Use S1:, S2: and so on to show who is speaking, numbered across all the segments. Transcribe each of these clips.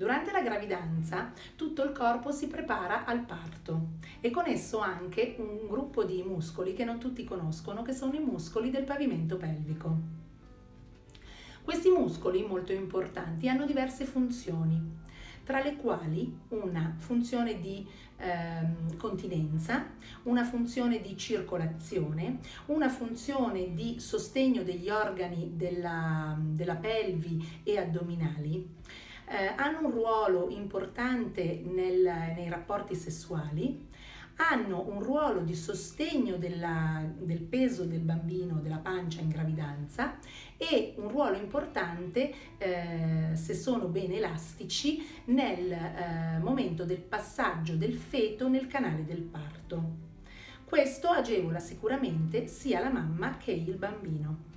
S1: Durante la gravidanza tutto il corpo si prepara al parto e con esso anche un gruppo di muscoli che non tutti conoscono, che sono i muscoli del pavimento pelvico. Questi muscoli molto importanti hanno diverse funzioni, tra le quali una funzione di eh, continenza, una funzione di circolazione, una funzione di sostegno degli organi della, della pelvi e addominali, eh, hanno un ruolo importante nel, nei rapporti sessuali, hanno un ruolo di sostegno della, del peso del bambino, della pancia in gravidanza e un ruolo importante, eh, se sono ben elastici, nel eh, momento del passaggio del feto nel canale del parto. Questo agevola sicuramente sia la mamma che il bambino.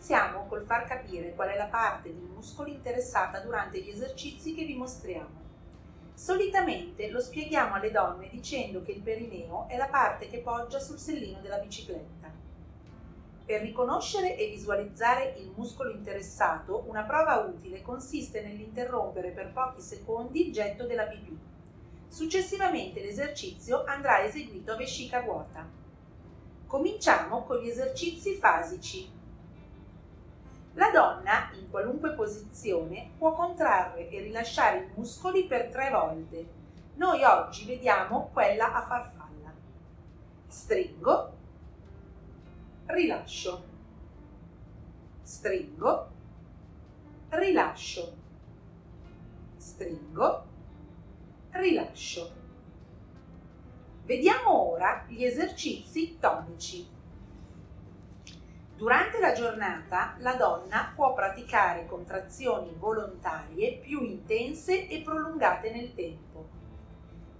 S2: Iniziamo col far capire qual è la parte dei muscoli interessata durante gli esercizi che vi mostriamo. Solitamente lo spieghiamo alle donne dicendo che il perineo è la parte che poggia sul sellino della bicicletta. Per riconoscere e visualizzare il muscolo interessato, una prova utile consiste nell'interrompere per pochi secondi il getto della pipì. Successivamente l'esercizio andrà eseguito a vescica vuota. Cominciamo con gli esercizi fasici. La donna, in qualunque posizione, può contrarre e rilasciare i muscoli per tre volte. Noi oggi vediamo quella a farfalla. Stringo, rilascio, stringo, rilascio, stringo, rilascio. Vediamo ora gli esercizi tonici. Durante la giornata la donna può praticare contrazioni volontarie più intense e prolungate nel tempo.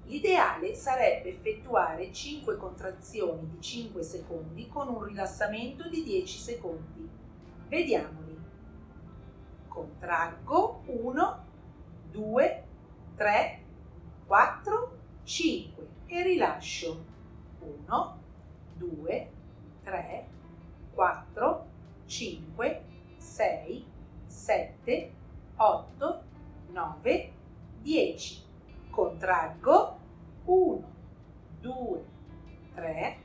S2: L'ideale sarebbe effettuare 5 contrazioni di 5 secondi con un rilassamento di 10 secondi. Vediamoli. Contraggo 1, 2, 3, 4, 5 e rilascio 1, 2, 3, 4, 5, 6, 7, 8, 9, 10. Contraggo 1, 2, 3,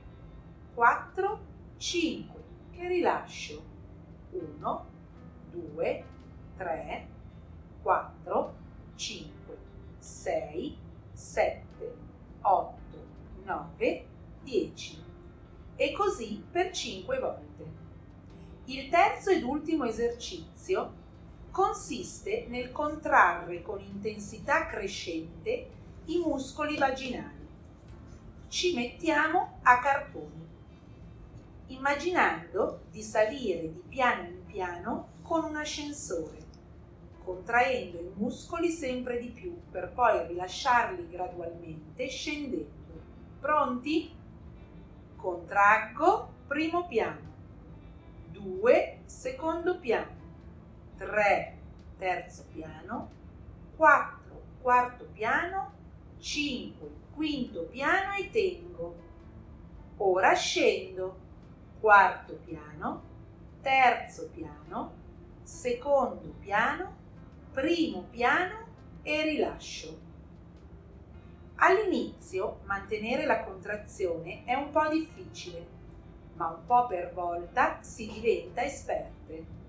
S2: 4, 5 e rilascio 1, 2, 3, 4, 5, 6, 7, 8, 9, 10 e così per 5 volte. Il terzo ed ultimo esercizio consiste nel contrarre con intensità crescente i muscoli vaginali. Ci mettiamo a carponi, immaginando di salire di piano in piano con un ascensore, contraendo i muscoli sempre di più per poi rilasciarli gradualmente scendendo. Pronti? contraggo, primo piano, 2, secondo piano, 3, terzo piano, 4, quarto piano, 5, quinto piano e tengo. Ora scendo, quarto piano, terzo piano, secondo piano, primo piano e rilascio. All'inizio mantenere la contrazione è un po' difficile, ma un po' per volta si diventa esperte.